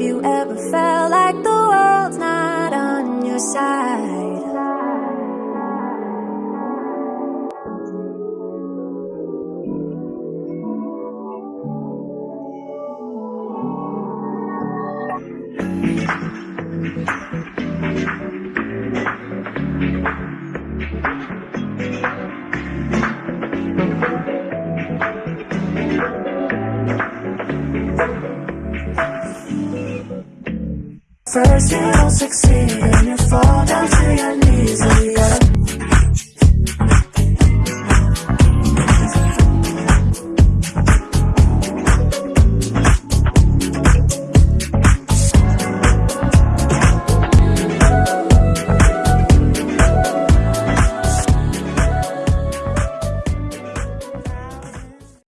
Have you ever felt like the world's not on your side? First you don't succeed and you fall down to your knees